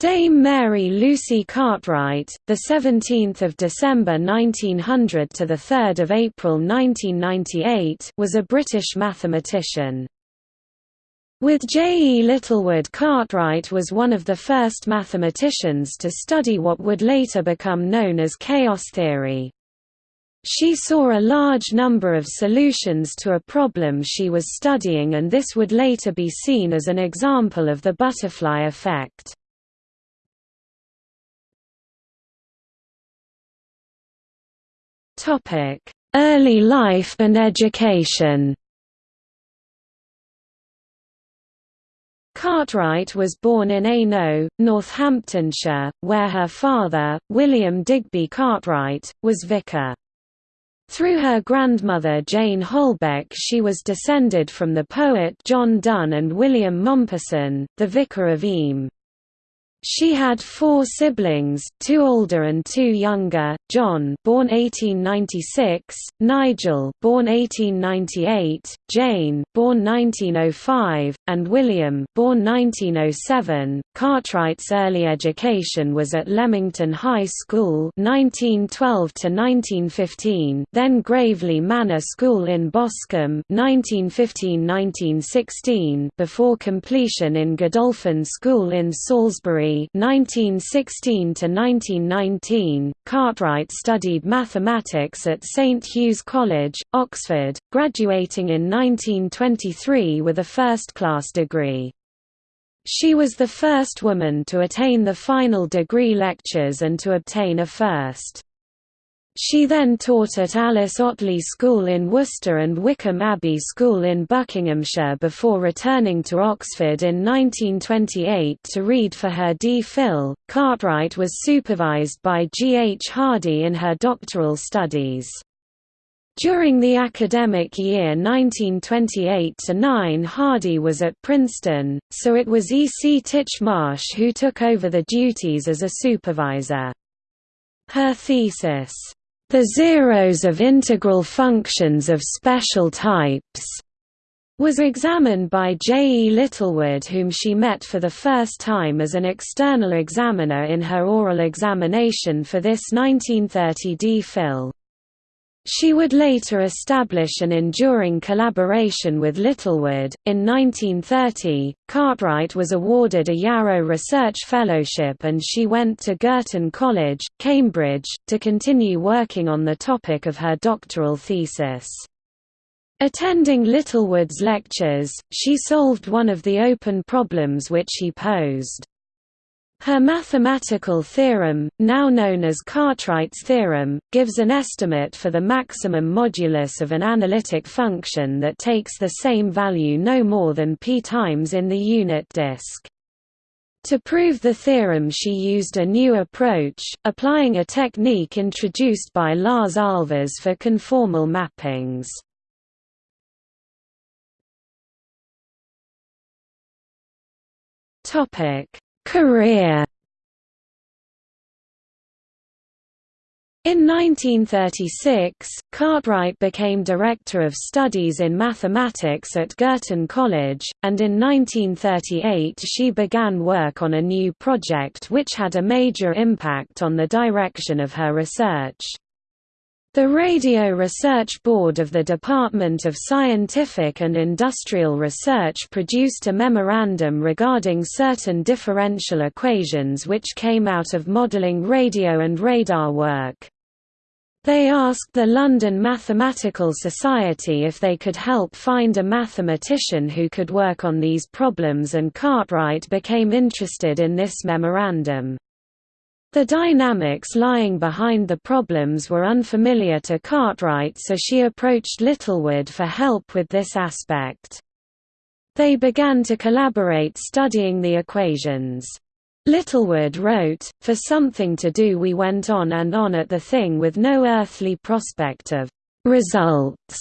Dame Mary Lucy Cartwright, the 17th of December 1900 to the 3rd of April 1998, was a British mathematician. With J. E. Littlewood Cartwright was one of the first mathematicians to study what would later become known as chaos theory. She saw a large number of solutions to a problem she was studying and this would later be seen as an example of the butterfly effect. Early life and education Cartwright was born in Aynho, Northamptonshire, where her father, William Digby Cartwright, was vicar. Through her grandmother Jane Holbech she was descended from the poet John Donne and William Mompesson, the vicar of Eyam. She had four siblings, two older and two younger, John born 1896, Nigel born 1898, Jane born 1905, and William born 1907. Cartwright's early education was at Leamington High School 1912 to 1915, then Graveley Manor School in Boscombe 1915-1916 before completion in Godolphin School in Salisbury 1916 to 1919, Cartwright studied mathematics at St Hugh's College, Oxford, graduating in 1923 with a first-class degree. She was the first woman to attain the final degree lectures and to obtain a first. She then taught at Alice Ottley School in Worcester and Wycombe Abbey School in Buckinghamshire before returning to Oxford in 1928 to read for her D.Phil. Cartwright was supervised by G. H. Hardy in her doctoral studies. During the academic year 1928–9 Hardy was at Princeton, so it was E. C. Titchmarsh who took over the duties as a supervisor. Her thesis, the zeros of integral functions of special types was examined by J. E. Littlewood whom she met for the first time as an external examiner in her oral examination for this 1930 D.Phil. She would later establish an enduring collaboration with Littlewood. In 1930, Cartwright was awarded a Yarrow Research Fellowship and she went to Girton College, Cambridge, to continue working on the topic of her doctoral thesis. Attending Littlewood's lectures, she solved one of the open problems which he posed. Her mathematical theorem, now known as Cartwright's theorem, gives an estimate for the maximum modulus of an analytic function that takes the same value no more than p times in the unit disk. To prove the theorem she used a new approach, applying a technique introduced by Lars Ahlfors for conformal mappings. Topic Career In 1936, Cartwright became Director of Studies in Mathematics at Girton College, and in 1938 she began work on a new project which had a major impact on the direction of her research. The Radio Research Board of the Department of Scientific and Industrial Research produced a memorandum regarding certain differential equations which came out of modelling radio and radar work. They asked the London Mathematical Society if they could help find a mathematician who could work on these problems and Cartwright became interested in this memorandum. The dynamics lying behind the problems were unfamiliar to Cartwright so she approached Littlewood for help with this aspect. They began to collaborate studying the equations. Littlewood wrote, For something to do we went on and on at the thing with no earthly prospect of results.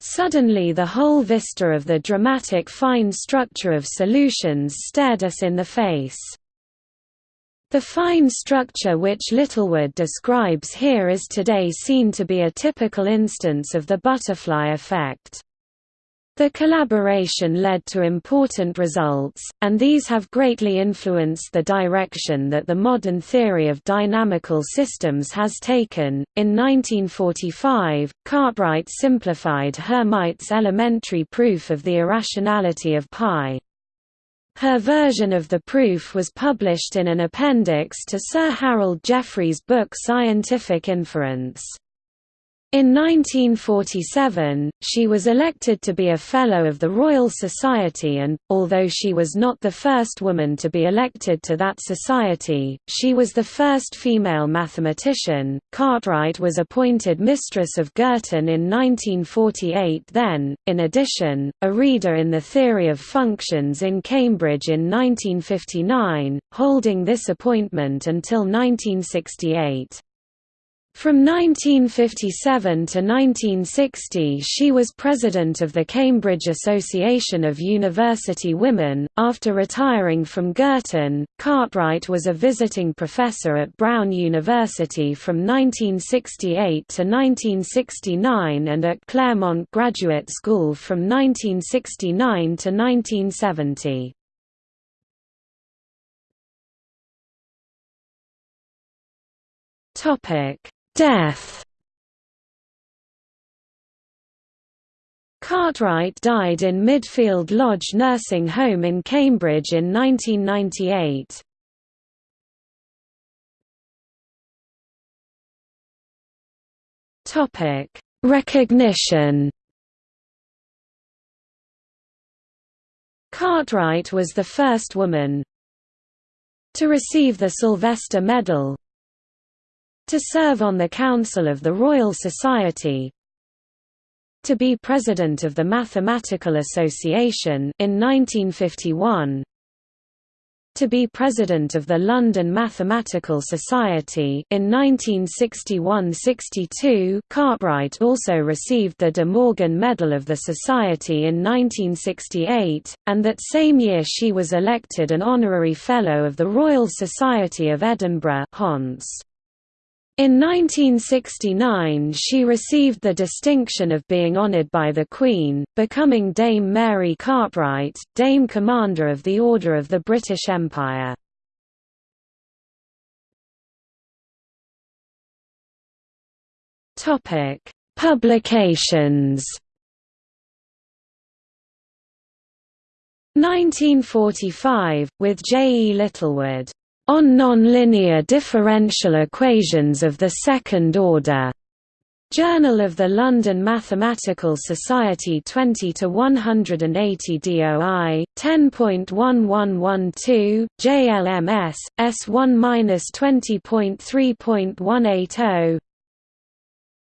Suddenly the whole vista of the dramatic fine structure of solutions stared us in the face. The fine structure which Littlewood describes here is today seen to be a typical instance of the butterfly effect. The collaboration led to important results, and these have greatly influenced the direction that the modern theory of dynamical systems has taken. In 1945, Cartwright simplified Hermite's elementary proof of the irrationality of pi. Her version of the proof was published in an appendix to Sir Harold Jeffreys' book Scientific Inference. In 1947, she was elected to be a Fellow of the Royal Society and, although she was not the first woman to be elected to that society, she was the first female mathematician. Cartwright was appointed Mistress of Girton in 1948 then, in addition, a reader in the Theory of Functions in Cambridge in 1959, holding this appointment until 1968. From 1957 to 1960 she was president of the Cambridge Association of University Women. After retiring from Girton, Cartwright was a visiting professor at Brown University from 1968 to 1969 and at Claremont Graduate School from 1969 to 1970. Topic Death Cartwright died in Midfield Lodge Nursing Home in Cambridge in 1998. Topic: Recognition. Cartwright was the first woman to receive the Sylvester Medal to serve on the Council of the Royal Society. To be President of the Mathematical Association in 1951 to be President of the London Mathematical Society in 1961–62 Cartwright also received the De Morgan Medal of the Society in 1968, and that same year she was elected an Honorary Fellow of the Royal Society of Edinburgh Hons. In 1969 she received the distinction of being honoured by the Queen, becoming Dame Mary Cartwright, Dame Commander of the Order of the British Empire. Publications 1945, with J. E. Littlewood on nonlinear differential equations of the second order. Journal of the London Mathematical Society 20 to 180 DOI 10.1112 JLMS S1-20.3.180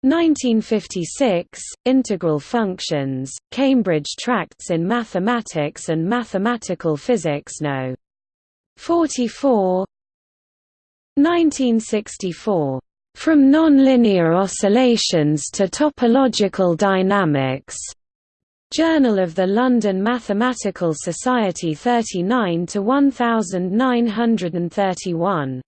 1956 Integral Functions Cambridge Tracts in Mathematics and Mathematical Physics No 44 1964. From Nonlinear Oscillations to Topological Dynamics. Journal of the London Mathematical Society 39 to 1931.